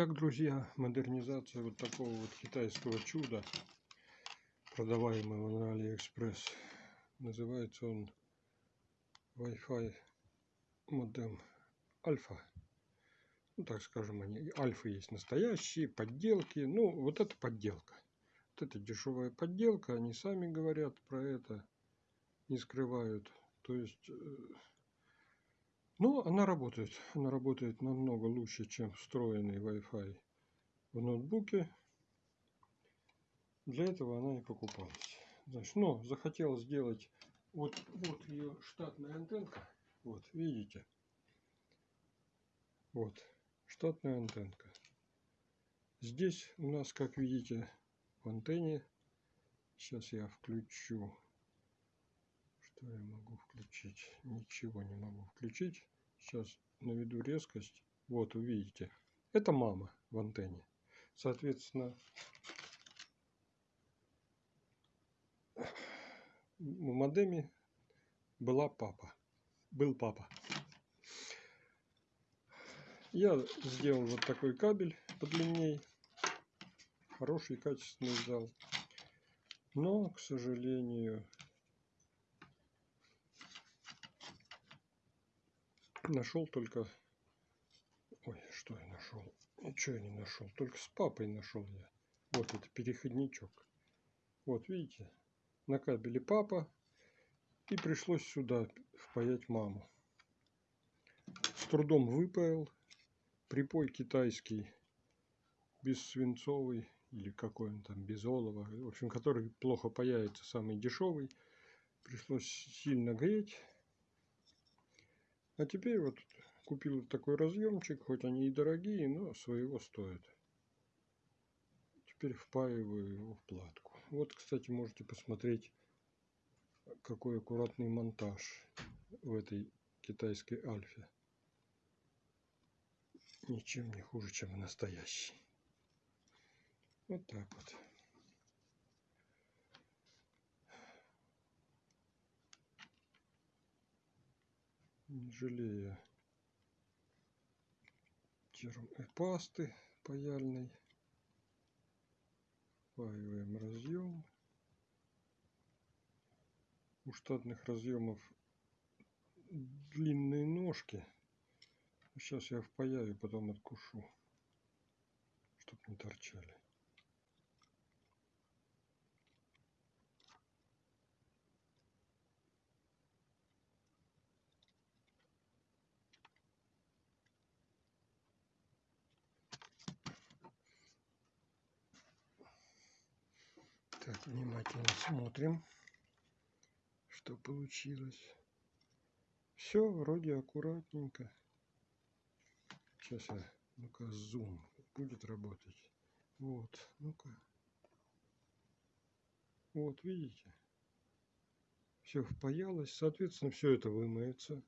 Итак, друзья, модернизация вот такого вот китайского чуда, продаваемого на Алиэкспресс. Называется он Wi-Fi модем Альфа. Ну, так скажем, они Альфа есть настоящие, подделки. Ну, вот это подделка. Вот это дешевая подделка, они сами говорят про это, не скрывают. То есть э, но она работает. Она работает намного лучше, чем встроенный Wi-Fi в ноутбуке. Для этого она и покупалась. Значит, но захотел сделать вот, вот ее штатная антенка. Вот, видите? Вот, штатная антенка. Здесь у нас, как видите, в антенне. Сейчас я включу что я могу включить? Ничего не могу включить. Сейчас наведу резкость. Вот, увидите. Это мама в антенне. Соответственно, в модеме была папа. Был папа. Я сделал вот такой кабель подлинней. Хороший, качественный взял. Но, к сожалению, Нашел только... Ой, что я нашел? Ничего я не нашел. Только с папой нашел я. Вот это переходничок. Вот видите, на кабеле папа. И пришлось сюда впаять маму. С трудом выпаял. Припой китайский, без свинцовый или какой он там, без олова. В общем, который плохо паяется, самый дешевый. Пришлось сильно греть. А теперь вот купил такой разъемчик, хоть они и дорогие, но своего стоят. Теперь впаиваю его в платку. Вот, кстати, можете посмотреть, какой аккуратный монтаж в этой китайской альфе. Ничем не хуже, чем настоящий. Вот так вот. Не жалея термой пасты паяльной. Впаиваем разъем. У штатных разъемов длинные ножки. Сейчас я впаяю, потом откушу, чтобы не торчали. Так, внимательно смотрим, что получилось. Все вроде аккуратненько. Сейчас я, ну-ка, зум будет работать. Вот, ну-ка. Вот, видите? Все впаялось. Соответственно, все это вымоется.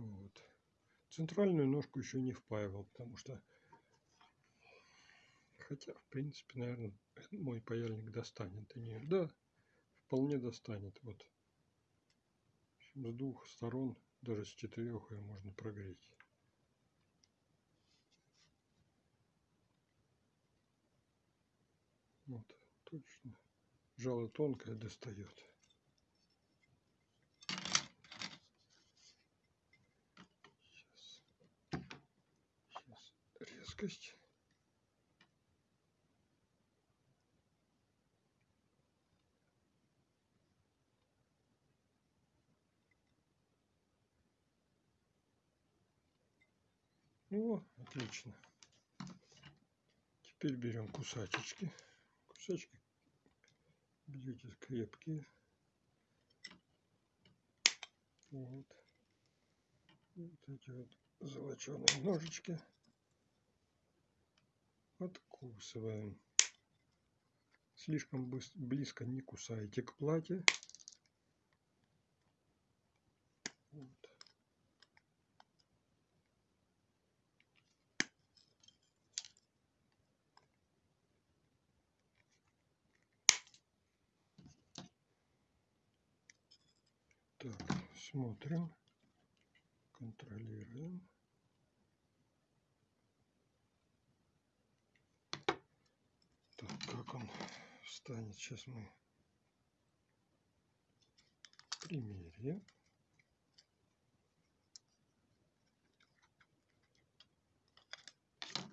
Вот. Центральную ножку еще не впаивал, потому что... Хотя, в принципе, наверное, мой паяльник достанет до. Да, вполне достанет. Вот. С двух сторон, даже с четырех ее можно прогреть. Вот, точно. Жало тонкое достает. Жидкость. Ну, отлично. Теперь берем кусачечки. Кусачки бьете крепкие. Вот. Вот эти вот золоченые ножички Откусываем. Слишком близко не кусайте к плате. Вот. Так, смотрим, контролируем. Как он встанет, сейчас мы примерим.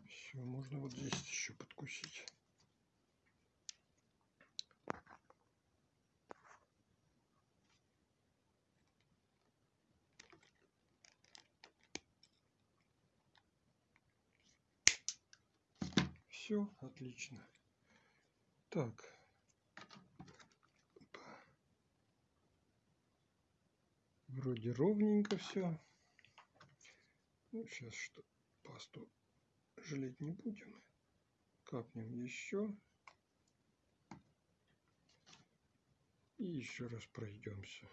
Все, можно вот здесь еще подкусить. Все, отлично. Так. Вроде ровненько все. Ну, сейчас что, пасту жалеть не будем. Капнем еще. И еще раз пройдемся.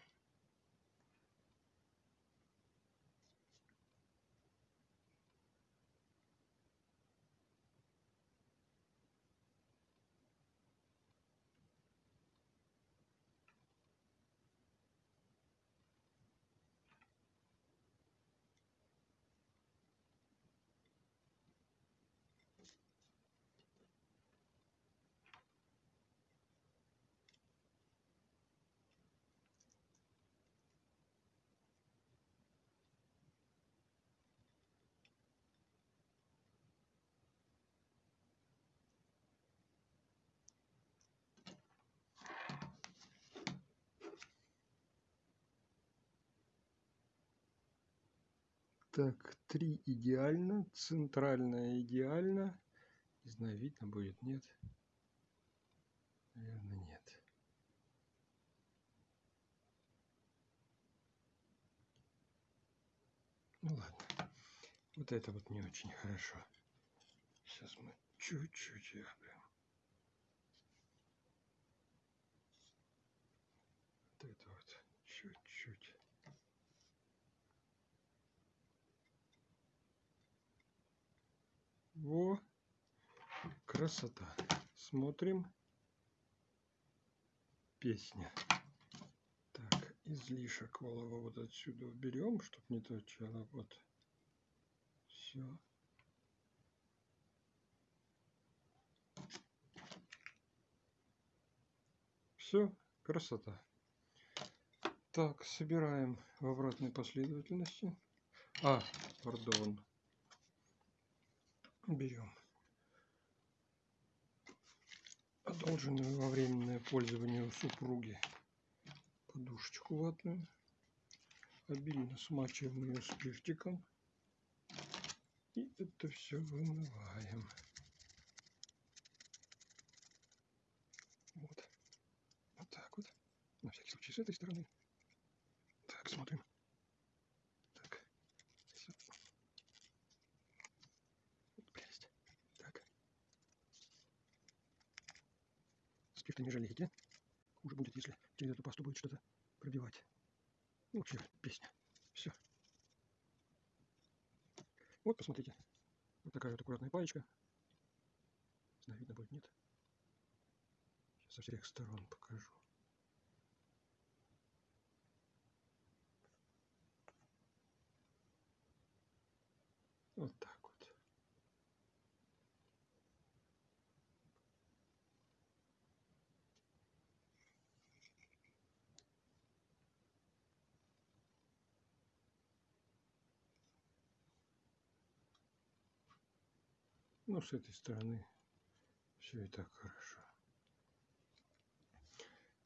Так, три идеально, центральная идеально. Не знаю, видно будет, нет? Наверное, нет. Ну ладно. Вот это вот не очень хорошо. Сейчас мы чуть-чуть обрем. Вот это вот чуть-чуть. Во, красота. Смотрим. Песня. Так, излишек олова вот отсюда уберем, чтобы не торчало. Вот. Все. Все, красота. Так, собираем в обратной последовательности. А, пардон берем одолженную во временное пользование у супруги подушечку ватную. Обильно смачиваем ее спиртиком. И это все вымываем. Вот. Вот так вот. На всякий случай с этой стороны. Так, смотрим. Спирта не жалейте. Хуже будет, если через эту пасту будет что-то пробивать. Ну, вообще, песня. Все. Вот, посмотрите. Вот такая вот аккуратная паечка. Не знаю, видно будет, нет. Сейчас со всех сторон покажу. Вот так. Ну, с этой стороны все и так хорошо.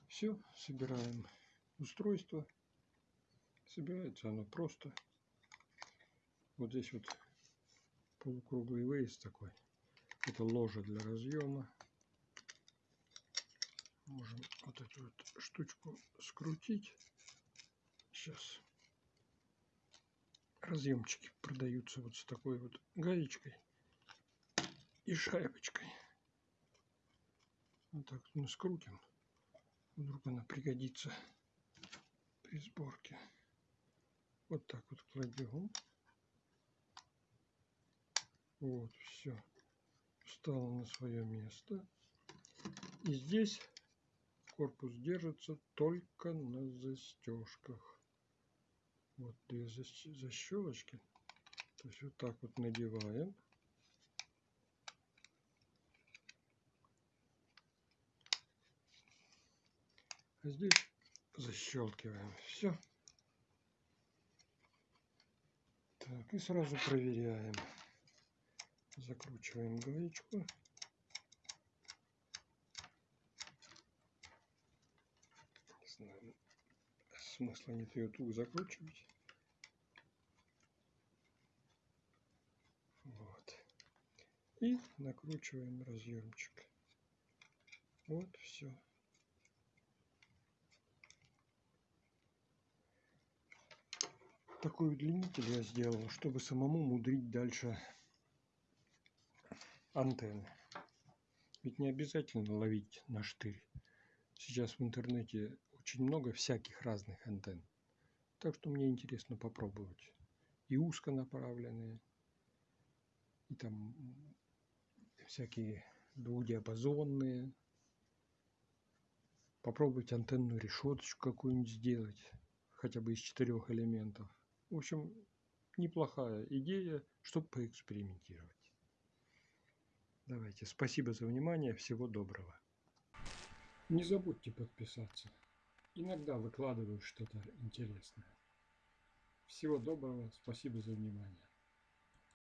Все, собираем устройство. Собирается оно просто. Вот здесь вот полукруглый вейс такой. Это ложа для разъема. Можем вот эту вот штучку скрутить. Сейчас разъемчики продаются вот с такой вот гаечкой и шайбочкой. Вот так мы скрутим. Вдруг она пригодится при сборке. Вот так вот кладем. Вот, все. Встала на свое место. И здесь корпус держится только на застежках. Вот две защ- защелочки. То есть вот так вот надеваем. Здесь защелкиваем. Все. Так, и сразу проверяем. Закручиваем гаечку. Не знаю, смысла нет ее тут закручивать. Вот. И накручиваем разъемчик. Вот, все. Такой удлинитель я сделал, чтобы самому мудрить дальше антенны. Ведь не обязательно ловить на штырь. Сейчас в интернете очень много всяких разных антенн. Так что мне интересно попробовать. И узконаправленные, и там всякие двухдиапазонные. Попробовать антенную решеточку какую-нибудь сделать, хотя бы из четырех элементов. В общем, неплохая идея, чтобы поэкспериментировать. Давайте, спасибо за внимание, всего доброго. Не забудьте подписаться. Иногда выкладываю что-то интересное. Всего доброго, спасибо за внимание.